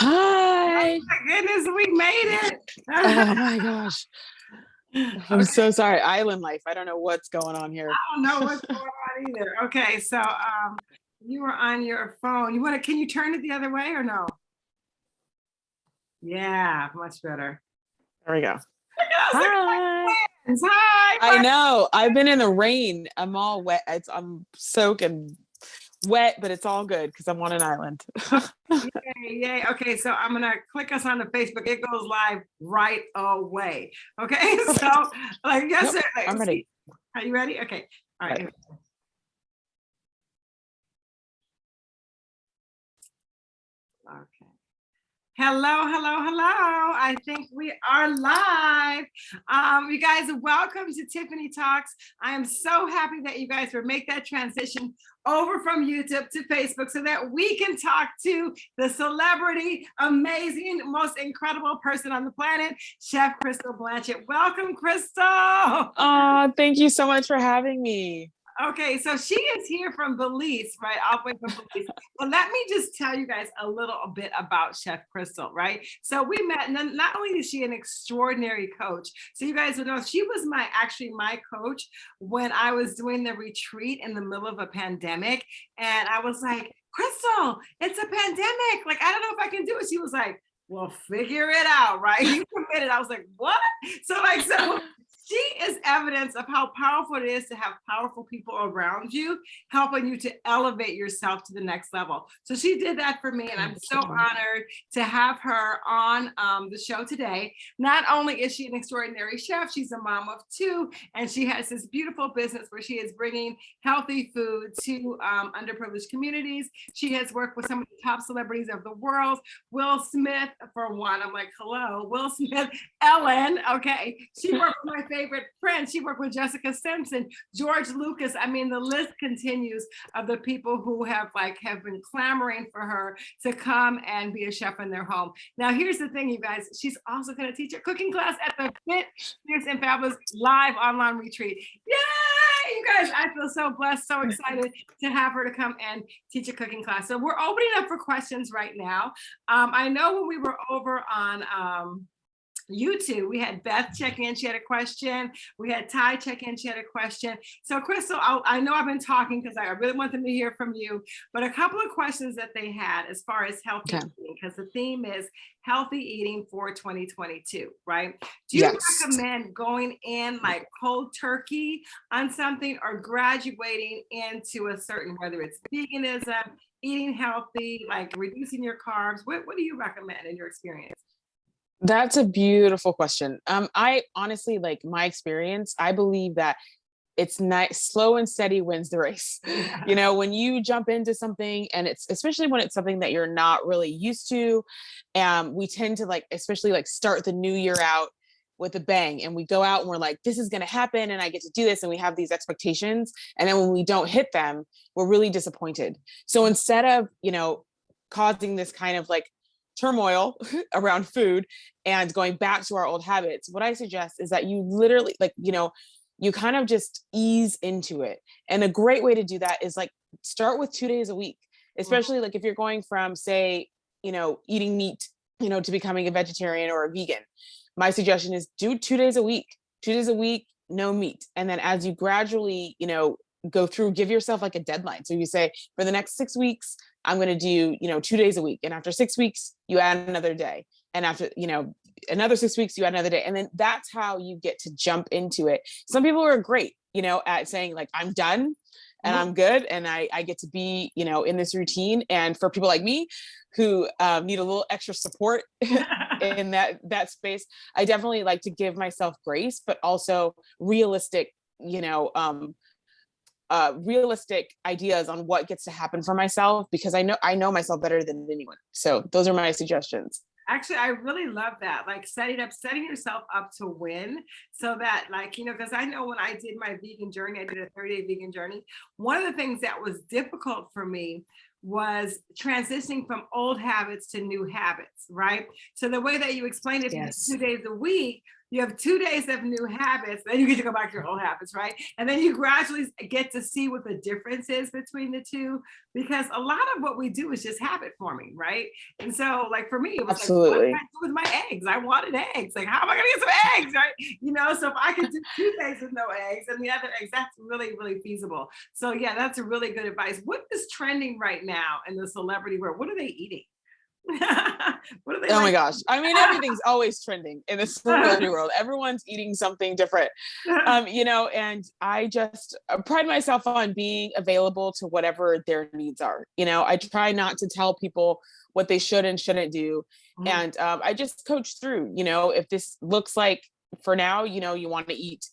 Hi. Oh my goodness, we made it. oh my gosh. I'm okay. so sorry. Island life. I don't know what's going on here. I don't know what's going on either. Okay, so um you were on your phone. You want to can you turn it the other way or no? Yeah, much better. There we go. Hi. Hi. I know. I've been in the rain. I'm all wet. It's, I'm soaking wet, but it's all good because I'm on an island. yay, yay. Okay, so I'm gonna click us on the Facebook. It goes live right away. Okay, so like yes, yep, I'm ready. Are you ready? Okay. All right. right. Hello, hello, hello. I think we are live. Um, you guys, welcome to Tiffany Talks. I am so happy that you guys will make that transition over from YouTube to Facebook so that we can talk to the celebrity, amazing, most incredible person on the planet, Chef Crystal Blanchett. Welcome, Crystal. Oh, thank you so much for having me. Okay, so she is here from Belize, right? All the way from Belize. well, let me just tell you guys a little bit about Chef Crystal, right? So we met, and not only is she an extraordinary coach, so you guys would know she was my actually my coach when I was doing the retreat in the middle of a pandemic. And I was like, Crystal, it's a pandemic. Like, I don't know if I can do it. She was like, well, figure it out, right? You committed. I was like, what? So like, so she is evidence of how powerful it is to have powerful people around you, helping you to elevate yourself to the next level. So she did that for me, and I'm so honored to have her on um, the show today. Not only is she an extraordinary chef, she's a mom of two, and she has this beautiful business where she is bringing healthy food to um, underprivileged communities. She has worked with some of the top celebrities of the world, Will Smith, for one. I'm like, hello, Will Smith, Ellen, okay. She worked with my favorite friends. She worked with Jessica Simpson, George Lucas. I mean, the list continues of the people who have like have been clamoring for her to come and be a chef in their home. Now, here's the thing, you guys. She's also going to teach a cooking class at the Fit, Fierce, and Fabulous live online retreat. Yay! You guys, I feel so blessed, so excited to have her to come and teach a cooking class. So we're opening up for questions right now. Um, I know when we were over on um, YouTube. We had Beth check in, she had a question. We had Ty check in, she had a question. So Crystal, I'll, i know I've been talking because I really want them to hear from you, but a couple of questions that they had as far as healthy okay. eating, because the theme is healthy eating for 2022, right? Do you yes. recommend going in like cold turkey on something or graduating into a certain, whether it's veganism, eating healthy, like reducing your carbs? What, what do you recommend in your experience? That's a beautiful question. Um, I honestly, like my experience, I believe that it's nice, slow and steady wins the race. Yeah. You know, when you jump into something and it's, especially when it's something that you're not really used to, um, we tend to like, especially like start the new year out with a bang and we go out and we're like, this is going to happen and I get to do this. And we have these expectations. And then when we don't hit them, we're really disappointed. So instead of, you know, causing this kind of like turmoil around food and going back to our old habits, what I suggest is that you literally like, you know, you kind of just ease into it. And a great way to do that is like start with two days a week, mm. especially like if you're going from say, you know, eating meat, you know, to becoming a vegetarian or a vegan. My suggestion is do two days a week, two days a week, no meat. And then as you gradually, you know, go through, give yourself like a deadline. So you say for the next six weeks, I'm going to do, you know, two days a week. And after six weeks, you add another day. And after, you know, another six weeks, you add another day. And then that's how you get to jump into it. Some people are great, you know, at saying like, I'm done and mm-hmm. I'm good. And I, I get to be, you know, in this routine. And for people like me who um, need a little extra support in that, that space, I definitely like to give myself grace, but also realistic, you know, um, uh, realistic ideas on what gets to happen for myself because I know I know myself better than anyone. So those are my suggestions. Actually, I really love that. Like setting up, setting yourself up to win so that like, you know, because I know when I did my vegan journey, I did a 30 day vegan journey. One of the things that was difficult for me was transitioning from old habits to new habits, right? So the way that you explained it Yes. two days a week, you have two days of new habits, then you get to go back to your old habits, right? And then you gradually get to see what the difference is between the two, because a lot of what we do is just habit forming, right? And so like for me, it was like, what Absolutely. can I do with my eggs? I wanted eggs. Like, how am I gonna get some eggs, right? You know, so if I could do two days with no eggs and the other eggs, that's really, really feasible. So yeah, that's a really good advice. What is trending right now in the celebrity world? What are they eating? what are they Oh my gosh. I mean, everything's always trending in this celebrity world. Everyone's eating something different. Um, you know, and I just uh, pride myself on being available to whatever their needs are. You know, I try not to tell people what they should and shouldn't do. Mhm. And um, I just coach through, you know, if this looks like for now, you know, you want to eat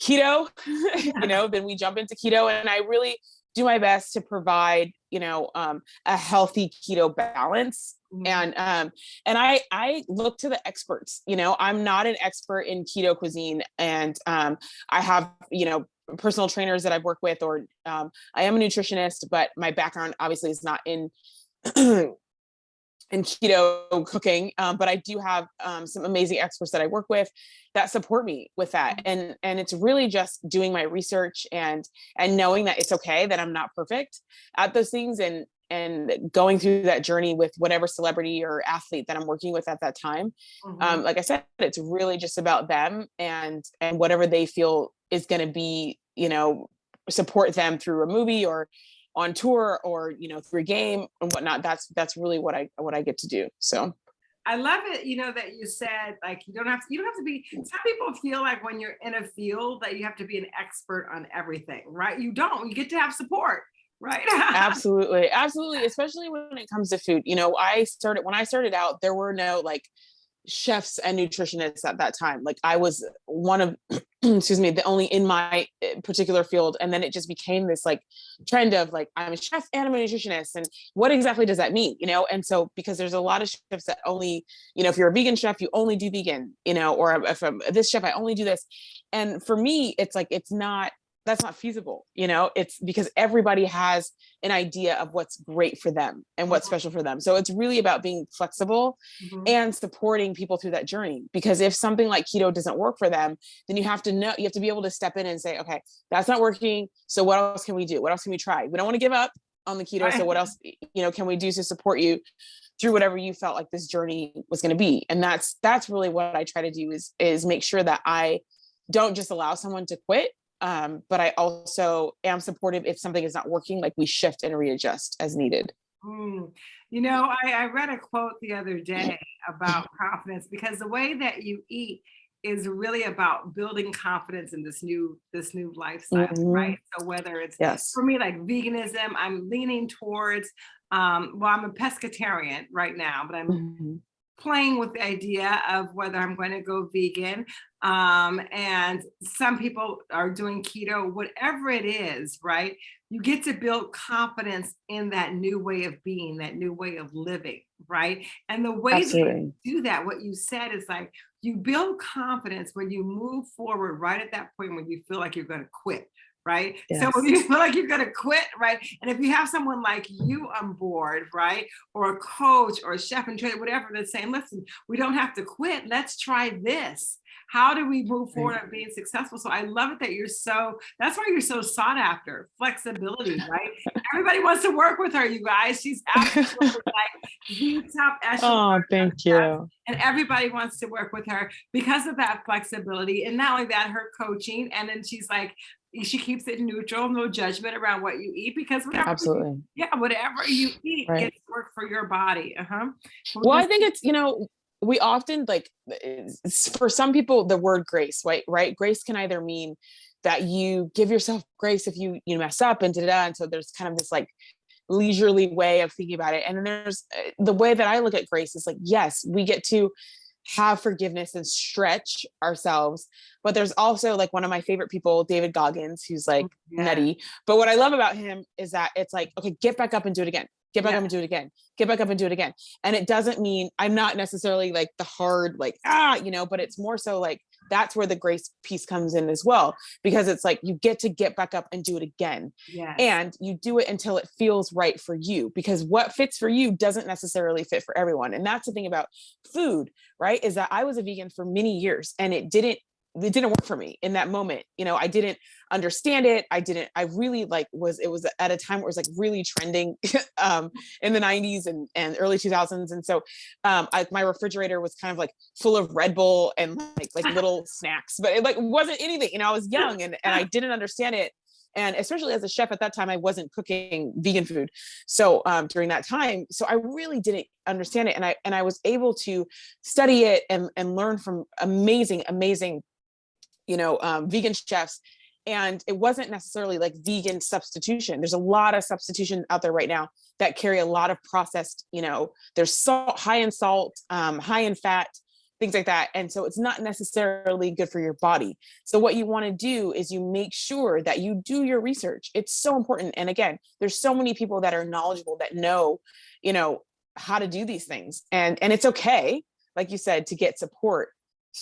keto, you know, then we jump into keto. And I really do my best to provide, you know, um, a healthy keto balance Mhm. and um and i i look to the experts you know i'm not an expert in keto cuisine and um i have you know personal trainers that i've worked with or um i am a nutritionist but my background obviously is not in in keto cooking um, but i do have um, some amazing experts that i work with that support me with that and and it's really just doing my research and and knowing that it's okay that i'm not perfect at those things and and going through that journey with whatever celebrity or athlete that i'm working with at that time Mhm. um, like i said it's really just about them and and whatever they feel is going to be you know support them through a movie or on tour or you know through a game and whatnot that's that's really what i what i get to do so I love it, you know, that you said like you don't have to, you don't have to be some people feel like when you're in a field that you have to be an expert on everything, right? You don't, you get to have support, right? absolutely absolutely especially when it comes to food you know i started when i started out there were no like chefs and nutritionists at that time. Like i was one of excuse me the only in my eh, particular field and then it just became this like trend of like i'm a chef and i'm a nutritionist and what exactly does that mean you know? And so because there's a lot of chefs that only you know if you're a vegan chef you only do vegan you know or if i'm this chef i only do this. And for me it's like it's not that's not feasible you know? It's because everybody has an idea of what's great for them and what's Mhm. special for them. So it's really about being flexible Mhm. and supporting people through that journey because if something like keto doesn't work for them then you have to know you have to be able to step in and say okay that's not working so what else can we do? What else can we try? We don't want to give up on the keto so what else you know can we do to support you through whatever you felt like this journey was going to be? And that's that's really what i try to do is is make sure that i don't just allow someone to quit um, but i also am supportive if something is not working like we shift and readjust as needed Mm. You know, I, I read a quote the other day about confidence because the way that you eat is really about building confidence in this new this new lifestyle, Mhm. right? So whether it's yes for me like veganism, I'm leaning towards um well, I'm a pescatarian right now, but I'm Mhm. Playing with the idea of whether I'm going to go vegan. Um, and some people are doing keto, whatever it is, right? You get to build confidence in that new way of being, that new way of living, right? And the way absolutely you do that, what you said is like you build confidence when you move forward right at that point when you feel like you're going to quit. Right. So when you feel like you're going to quit, right? And if you have someone like you on board, right? or a coach or a chef and trainer, whatever, that's saying, listen, we don't have to quit. Let's try this. How do we move forward on being successful? So I love it that you're so, that's why you're so sought after, flexibility, right? Everybody wants to work with her, you guys. She's absolutely like the top echelon. oh thank you And everybody wants to work with her because of that flexibility. And not only that, her coaching. And then she's like, she keeps it neutral, no judgment around what you eat because whatever, absolutely yeah, whatever you eat Right. gets work for your body. Uh-huh. well i think it's you know we often like for some people the word grace right right grace can either mean that you give yourself grace if you you mess up and da da da and so there's kind of this like leisurely way of thinking about it and then there's uh, the way that i look at grace is like yes we get to have forgiveness and stretch ourselves but there's also like one of my favorite people david goggins who's like Yeah. nutty. But what I love about him is that it's like, okay, get back up and do it again. Get back Yeah. up and do it again. Get back up and do it again. And it doesn't mean I'm not necessarily like the hard, like, ah, you know, but it's more so like that's where the grace piece comes in as well because it's like you get to get back up and do it again Yeah. and you do it until it feels right for you because what fits for you doesn't necessarily fit for everyone and that's the thing about food right is that i was a vegan for many years and it didn't it didn't work for me in that moment you know i didn't understand it i didn't i really like was it was at a time where it was like really trending um in the 90s and and early 2000s and so um I, my refrigerator was kind of like full of red bull and like like little snacks but it like wasn't anything you know i was young and and i didn't understand it and especially as a chef at that time i wasn't cooking vegan food so um, during that time so i really didn't understand it and i and i was able to study it and and learn from amazing amazing you know um, vegan chefs and it wasn't necessarily like vegan substitution. There's a lot of substitution out there right now that carry a lot of processed you know there's salt high in salt um, high in fat things like that and so it's not necessarily good for your body. So what you want to do is you make sure that you do your research. It's so important and again there's so many people that are knowledgeable that know you know how to do these things and and it's okay like you said to get support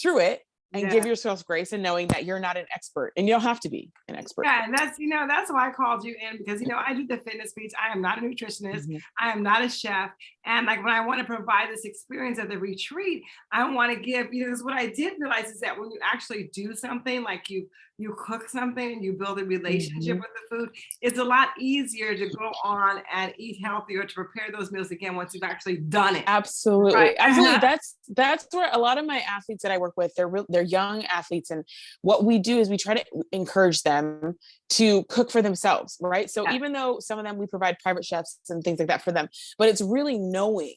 through it and Yeah. give yourself grace and knowing that you're not an expert and you don't have to be an expert. Yeah, and that's you know that's why I called you in because you know I do the fitness piece. I am not a nutritionist. Mhm. I am not a chef. And like when I want to provide this experience at the retreat, I want to give, you know, because what I did realize is that when you actually do something like you you cook something and you build a relationship Mhm. with the food, it's a lot easier to go on and eat healthy or to prepare those meals again once you've actually done it. Absolutely. Right. Absolutely. That's that's where a lot of my athletes that I work with, they're real, they're young athletes and what we do is we try to encourage them to cook for themselves, right? So Yeah. even though some of them we provide private chefs and things like that for them, but it's really knowing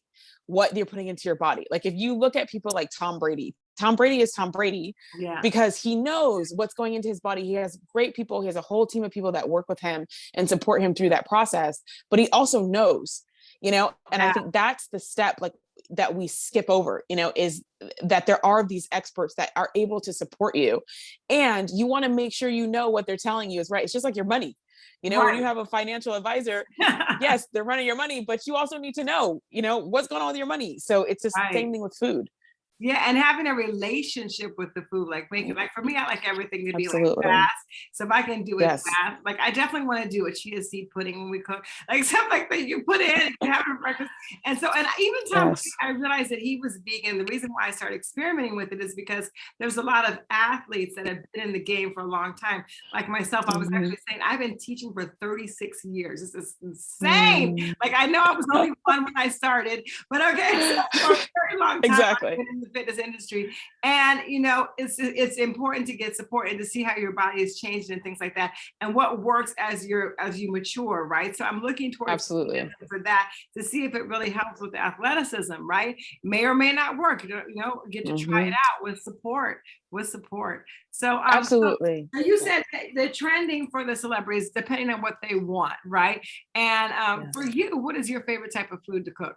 what you're putting into your body. Like if you look at people like Tom Brady, Tom Brady is Tom Brady Yeah. because he knows what's going into his body. He has great people. He has a whole team of people that work with him and support him through that process. But he also knows, you know, and I think that's the step like that we skip over, you know, is that there are these experts that are able to support you. And you want to make sure you know what they're telling you is right. It's just like your money. You know, when you have a financial advisor, yes, they're running your money, but you also need to know, you know, what's going on with your money. So it's the Right. same thing with food. Yeah, and having a relationship with the food, like making like for me, I like everything to be like fast. So if I can do it Yes. fast, like I definitely want to do a chia seed pudding when we cook, like something like that. You put it in, you have it for breakfast, and so and even Tom, Yes. I realized that he was vegan. The reason why I started experimenting with it is because there's a lot of athletes that have been in the game for a long time. Like myself, I was Mhm. actually saying I've been teaching for 36 years. This is insane. Mm. Like I know I was only one when I started, but okay, so for a very long time Exactly. I've been in the fitness industry. And you know, it's it's important to get support and to see how your body is changed and things like that, and what works as you're as you mature, right? So I'm looking towards Absolutely. for that to see if it really helps with the athleticism, right? May or may not work. You know, you know, get to try it Mhm. out with support, with support. So um, Absolutely. so you said the trending for the celebrities depending on what they want, right? And um, for you, what is your favorite type of food to cook?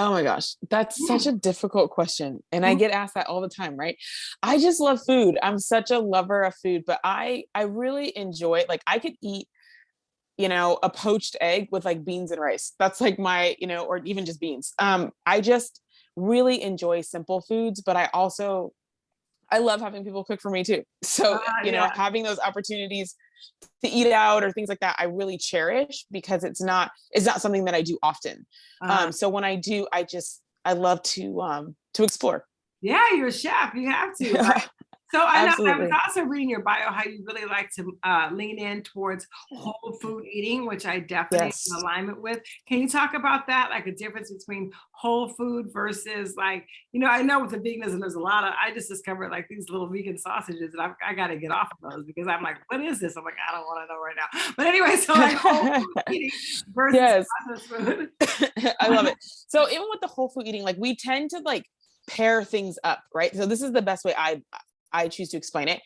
Oh my gosh, that's such a difficult question. And I Mhm. get asked that all the time, right? I just love food. I'm such a lover of food, but I I really enjoy it. Like I could eat, you know, a poached egg with like beans and rice. That's like my, you know, or even just beans. Um I just really enjoy simple foods, but I also I love having people cook for me too. So, Ah, you know, yeah. having those opportunities to eat out or things like that, I really cherish because it's not it's not something that I do often Uh, um so when i do i just i love to um to explore yeah, you're a chef. You have to. So I, know, I was also reading your bio how you really like to uh, lean in towards whole food eating, which I definitely Yes. in alignment with. Can you talk about that? Like a difference between whole food versus like, you know, I know with the veganism, there's a lot of, I just discovered like these little vegan sausages and I, I got to get off of those because I'm like, what is this? I'm like, I don't want to know right now. But anyway, so like whole food eating versus Yes. processed food. i love it so even with the whole food eating like we tend to like pair things up right so this is the best way i i choose to explain it.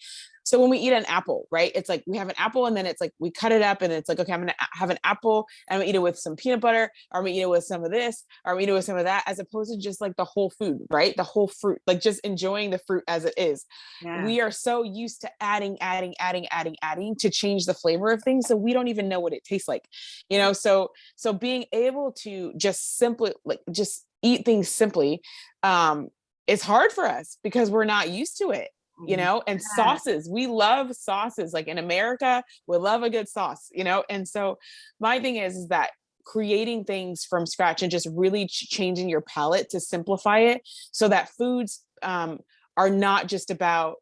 So when we eat an apple right it's like we have an apple and then it's like we cut it up and it's like okay i'm gonna have an apple and i'm eat it with some peanut butter or i'm gonna eat it with some of this or i'm gonna eat it with some of that as opposed to just like the whole food right the whole fruit like just enjoying the fruit as it is. Yeah. we are so used to adding adding adding adding adding to change the flavor of things so we don't even know what it tastes like you know? So so being able to just simply like just eat things simply um is hard for us because we're not used to it you Mhm. know, and sauces. We love sauces. Like in America, we love a good sauce, you know? And so my thing is, is that creating things from scratch and just really ch- changing your palate to simplify it so that foods um, are not just about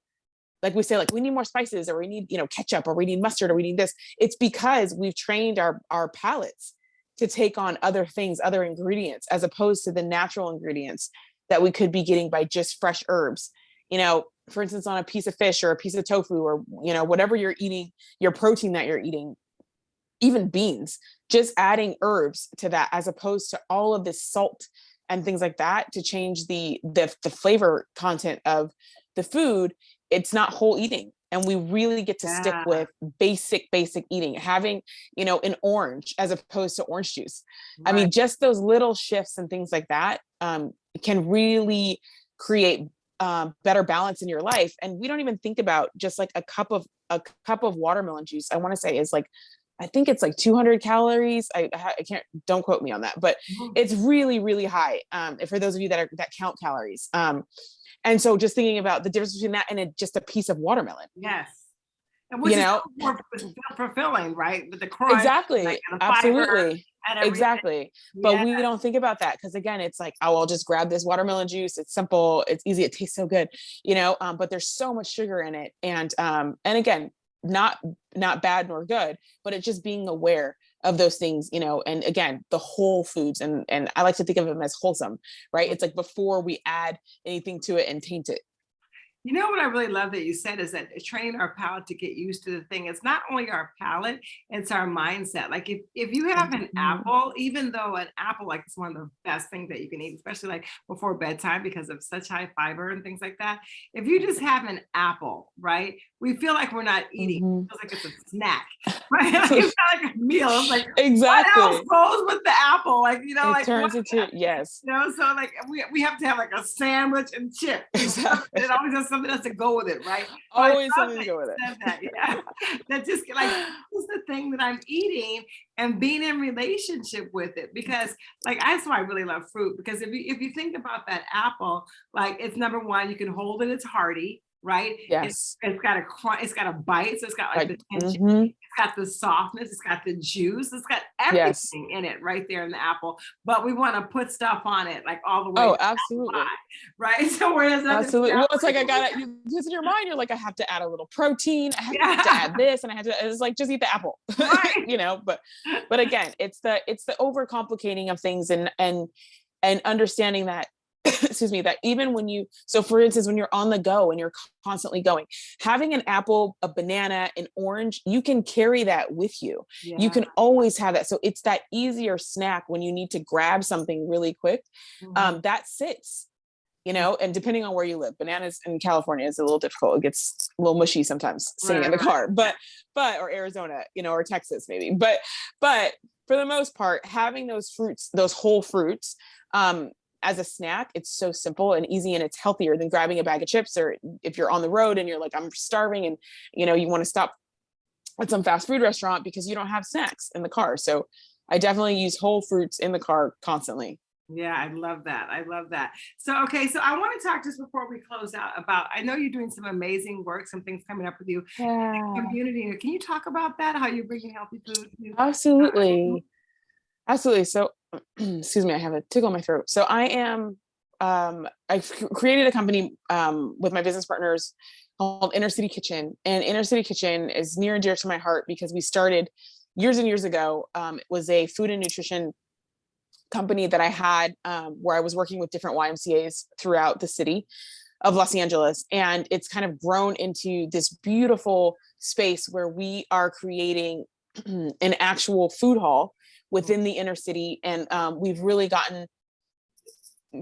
like we say like we need more spices or we need you know ketchup or we need mustard or we need this it's because we've trained our our palates to take on other things other ingredients as opposed to the natural ingredients that we could be getting by just fresh herbs you know for instance on a piece of fish or a piece of tofu or you know whatever you're eating your protein that you're eating even beans just adding herbs to that as opposed to all of this salt and things like that to change the the, the flavor content of the food it's not whole eating. And we really get to stick with basic basic eating having you know an orange as opposed to orange juice. I mean just those little shifts and things like that um, can really create um, better balance in your life and we don't even think about just like a cup of a cup of watermelon juice i want to say is like i think it's like 200 calories I, I can't don't quote me on that but Mhm. it's really really high um for those of you that are that count calories um and so just thinking about the difference between that and a, just a piece of watermelon Yes. And which You know? more fulfilling, right? With the crunch exactly. like, and the absolutely. exactly. But Yeah. we don't think about that because again it's like oh i'll just grab this watermelon juice. It's simple. It's easy. It tastes so good you know? Um, but there's so much sugar in it and um and again not not bad nor good but it's just being aware of those things you know? And again the whole foods and and i like to think of them as wholesome right? It's like before we add anything to it and taint it You know what I really love that you said is that training our palate to get used to the thing. It's not only our palate, it's our mindset. Like if if you have an Mhm. apple, even though an apple like is one of the best things that you can eat, especially like before bedtime because of such high fiber and things like that. If you just have an apple, right? We feel like we're not eating. Mhm. It feels like it's a snack, right? Like it's not like a meal. It's like exactly what else goes with the apple? Like you know, it like turns into yes you know, so like we, we have to have like a sandwich and chip. Exactly. It always has something else to go with it, right? Always something to go with it That, yeah. that just like this is the thing that I'm eating and being in relationship with it because like that's why I really love fruit because if you if you think about that apple, like it's number one, you can hold it, it's hearty, right? It's, it's got a it's got a bite, so it's got like, like, the tension mhm. it's got the softness, it's got the juice, it's got Yes. everything in it right there in the apple. But we want to put stuff on it like all the way, oh absolutely right? So whereas Absolutely. Well, it's like I gotta because in your mind you're like I have to add a little protein. I have to add this, and I had to. It's like just eat the apple, Right. you know. But but again, it's the it's the overcomplicating of things and and and understanding that. excuse me that even when you so for instance when you're on the go and you're constantly going having an apple a banana an orange you can carry that with you. You can always have that. So it's that easier snack when you need to grab something really quick Mhm. um, that sits you know and depending on where you live bananas in california is a little difficult. It gets a little mushy sometimes sitting in the Right, right. car but but or arizona you know or texas maybe. But but for the most part having those fruits those whole fruits um as a snack it's so simple and easy and it's healthier than grabbing a bag of chips or if you're on the road and you're like i'm starving and you know you want to stop at some fast food restaurant because you don't have snacks in the car so i definitely use whole fruits in the car constantly Yeah, I love that. I love that. So, okay, so I want to talk just before we close out about I know you're doing some amazing work, some things coming up with you. yeah Community. Can you talk about that? How you're bringing healthy food? to- Absolutely. Absolutely. So, excuse me, I have a tickle in my throat. So, I am, um, I created a company um, with my business partners called Inner City Kitchen. And Inner City Kitchen is near and dear to my heart because we started years and years ago. Um, it was a food and nutrition company that I had um, where I was working with different YMCAs throughout the city of Los Angeles. And it's kind of grown into this beautiful space where we are creating an actual food hall within the inner city. And um, we've really gotten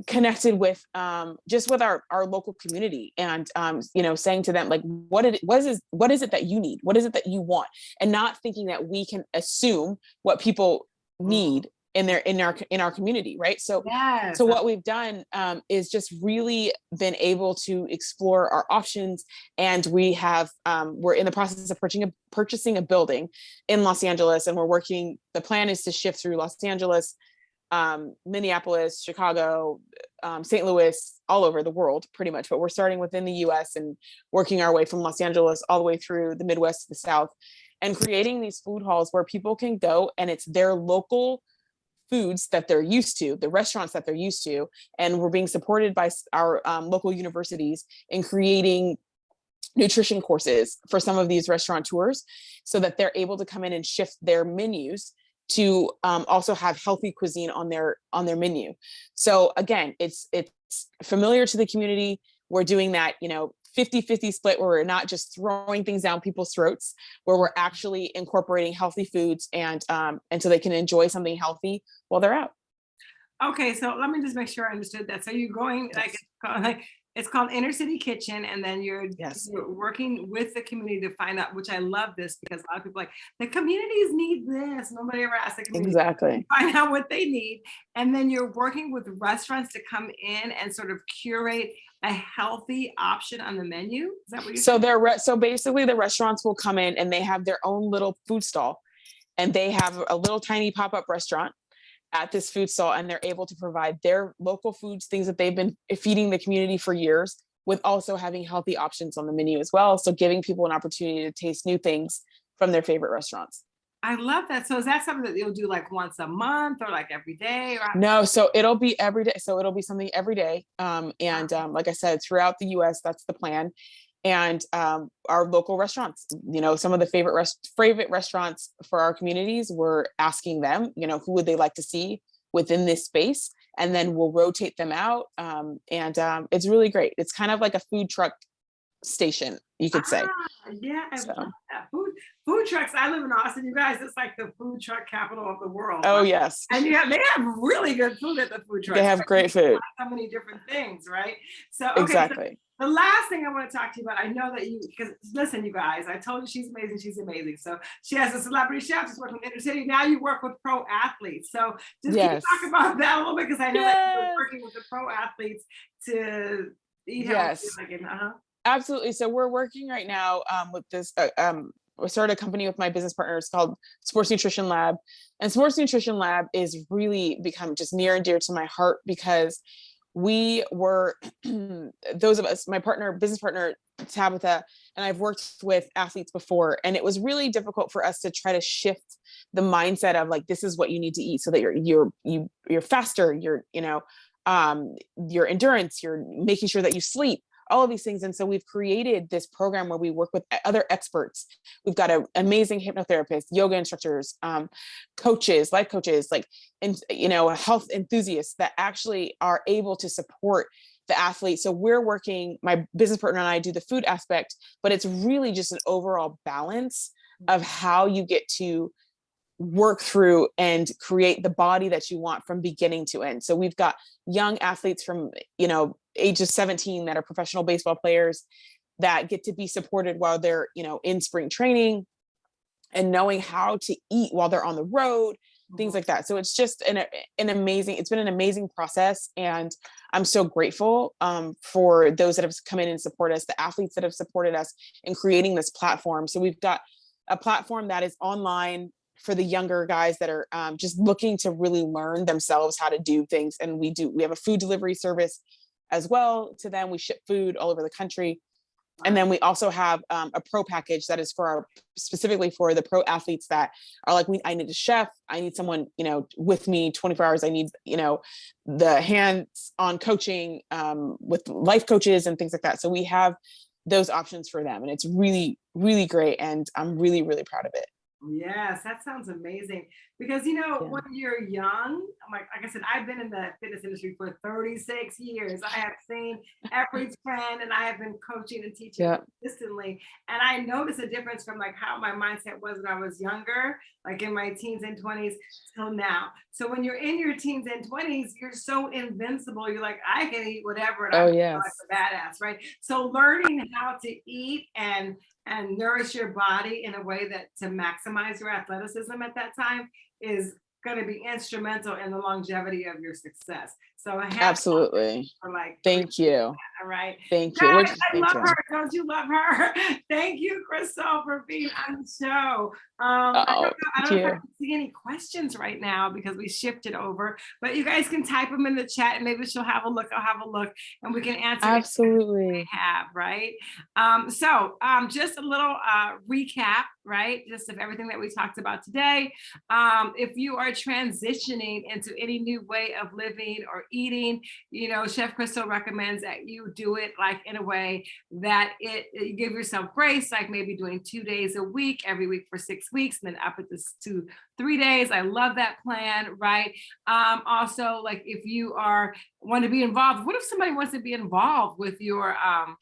connected with um, just with our, our local community and, um, you know, saying to them, like, what it, what is, what is it that you need? What is it that you want? And not thinking that we can assume what people need in their, in our, in our community. Right. So Yes. so what we've done um, is just really been able to explore our options and we have um, we're in the process of purchasing a, purchasing a building in los angeles and we're working the plan is to shift through los angeles um, Minneapolis, Chicago, um, St. Louis, all over the world, pretty much. But we're starting within the US and working our way from Los Angeles all the way through the Midwest to the South and creating these food halls where people can go and it's their local foods that they're used to, the restaurants that they're used to, and we're being supported by our um, local universities in creating nutrition courses for some of these restaurateurs so that they're able to come in and shift their menus to um, also have healthy cuisine on their on their menu. So again, it's it's familiar to the community. We're doing that, you know, 50-50 split where we're not just throwing things down people's throats, where we're actually incorporating healthy foods and um, and so they can enjoy something healthy while they're out. Okay, so let me just make sure I understood that. So you're going like, like it's called Inner City Kitchen, and then you're, yes. you're working with the community to find out, which I love this because a lot of people like the communities need this. Nobody ever asked the community exactly find out what they need, and then you're working with restaurants to come in and sort of curate a healthy option on the menu. Is that what you? So they're so basically the restaurants will come in and they have their own little food stall, and they have a little tiny pop up restaurant at this food stall and they're able to provide their local foods, things that they've been feeding the community for years, with also having healthy options on the menu as well. So giving people an opportunity to taste new things from their favorite restaurants. I love that. So is that something that you'll do like once a month or like every day? Or no, so it'll be every day. So it'll be something every day. Um, and um, like I said, throughout the US, that's the plan and um, our local restaurants. You know, some of the favorite rest favorite restaurants for our communities, we're asking them, you know, who would they like to see within this space, and then we'll rotate them out. Um, and um, it's really great. It's kind of like a food truck station, you could say. Ah, yeah, so. food food trucks. I live in Austin, you guys. It's like the food truck capital of the world. Oh right? yes, and you have they have really good food at the food truck. They have great food. So many different things, right? So okay, exactly. So the last thing I want to talk to you about, I know that you, because listen, you guys, I told you she's amazing, she's amazing. So she has a celebrity chef, she's working in Inner City. Now you work with pro athletes. So just yes. talk about that a little bit, because I know yes. that you're working with the pro athletes to eat yes. Like uh -huh. Absolutely. So we're working right now um, with this, uh, um, we started a company with my business partners called Sports Nutrition Lab. And Sports Nutrition Lab is really become just near and dear to my heart because we were those of us my partner business partner tabitha and i've worked with athletes before and it was really difficult for us to try to shift the mindset of like this is what you need to eat so that you're you're you you're faster you're you know um your endurance you're making sure that you sleep all of these things. And so we've created this program where we work with other experts. We've got an amazing hypnotherapist, yoga instructors, um, coaches, life coaches, like, and you know, health enthusiasts that actually are able to support the athlete. So we're working, my business partner and I do the food aspect, but it's really just an overall balance of how you get to work through and create the body that you want from beginning to end. So we've got young athletes from, you know, ages 17 that are professional baseball players that get to be supported while they're, you know, in spring training and knowing how to eat while they're on the road, things mm-hmm. like that. So it's just an, an amazing, it's been an amazing process. And I'm so grateful um, for those that have come in and support us, the athletes that have supported us in creating this platform. So we've got a platform that is online for the younger guys that are um, just looking to really learn themselves how to do things. And we do, we have a food delivery service as well to them. We ship food all over the country. And then we also have um, a pro package that is for our specifically for the pro athletes that are like, we, I need a chef. I need someone, you know, with me 24 hours. I need, you know, the hands on coaching um, with life coaches and things like that. So we have those options for them and it's really, really great. And I'm really, really proud of it. Yes, that sounds amazing. Because you know, yeah. when you're young, like like I said, I've been in the fitness industry for 36 years. I have seen every trend and I have been coaching and teaching yeah. consistently. And I noticed a difference from like how my mindset was when I was younger, like in my teens and 20s till now. So when you're in your teens and 20s, you're so invincible. You're like, I can eat whatever and oh, I'm yes. like a badass, right? So learning how to eat and and nourish your body in a way that to maximize your athleticism at that time is going to be instrumental in the longevity of your success. So I have absolutely for like thank you. All right. Thank you. Guys, I love her. Don't you love her? thank you, Crystal, for being on the show. Um, oh, I don't, I don't know if I can see see any questions right now because we shifted over, but you guys can type them in the chat and maybe she'll have a look. I'll have a look and we can answer Absolutely. We have, right? Um, so um, just a little uh, recap, right? Just of everything that we talked about today. Um, if you are transitioning into any new way of living or eating, you know, Chef Crystal recommends that you do it like in a way that it, it give yourself grace, like maybe doing two days a week, every week for six weeks, and then up at this to three days. I love that plan, right? Um, also, like if you are want to be involved, what if somebody wants to be involved with your um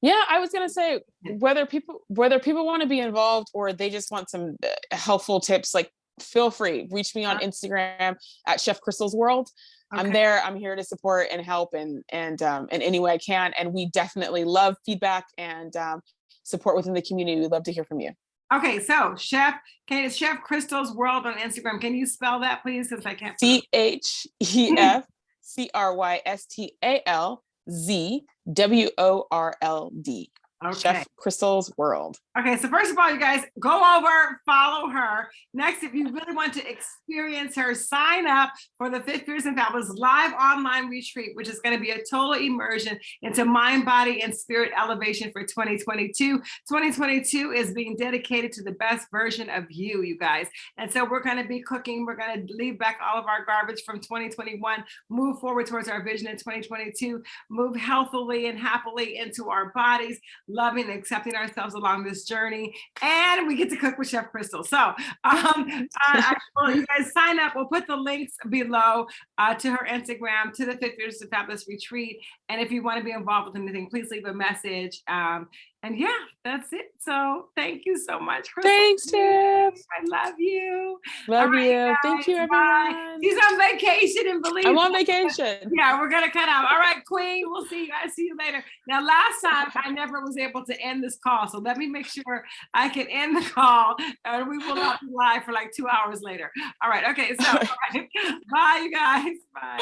yeah i was going to say whether people whether people want to be involved or they just want some uh, helpful tips like feel free reach me on instagram at chef crystal's world i'm there i'm here to support and help and and um in any way i can and we definitely love feedback and um support within the community we'd love to hear from you Okay, so Chef, can Chef Crystal's World on Instagram? Can you spell that, please? Since I can't. c h e f c r y s t a l z w o r l d Okay. chef crystal's world Okay, so first of all, you guys go over, follow her. Next, if you really want to experience her, sign up for the Fit Fierce and Fabulous live online retreat, which is going to be a total immersion into mind, body, and spirit elevation for 2022. 2022 is being dedicated to the best version of you, you guys. And so we're going to be cooking. We're going to leave back all of our garbage from 2021, move forward towards our vision in 2022, move healthily and happily into our bodies, loving and accepting ourselves along this journey and we get to cook with chef crystal. So um well, you guys sign up. We'll put the links below uh, to her instagram to the Fit Fierce and fabulous retreat. And if you want to be involved with anything please leave a message um and yeah that's it so thank you so much crystal thanks tiff i love you love right, you thank you guys, bye. everyone she's on vacation and believe i'm on vacation yeah, we're gonna cut out. All right, Queen. We'll see you guys. See you later. Now, last time I never was able to end this call, so let me make sure I can end the call, and we will not be live for like two hours later. All right. Okay. So, right. bye, you guys. Bye.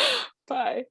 bye